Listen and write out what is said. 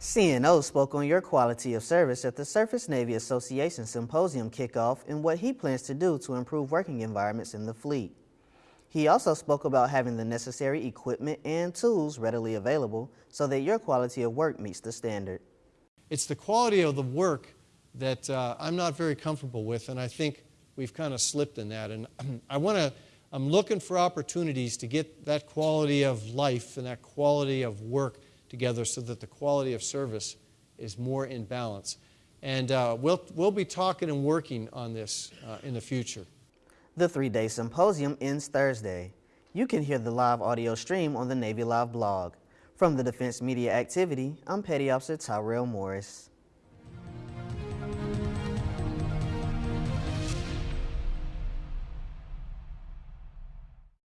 CNO spoke on your quality of service at the Surface Navy Association Symposium kickoff and what he plans to do to improve working environments in the fleet. He also spoke about having the necessary equipment and tools readily available so that your quality of work meets the standard. It's the quality of the work that uh, I'm not very comfortable with, and I think we've kind of slipped in that. And I want to, I'm looking for opportunities to get that quality of life and that quality of work together so that the quality of service is more in balance. And uh, we'll, we'll be talking and working on this uh, in the future. The three-day symposium ends Thursday. You can hear the live audio stream on the Navy Live blog. From the Defense Media Activity, I'm Petty Officer Tyrell Morris.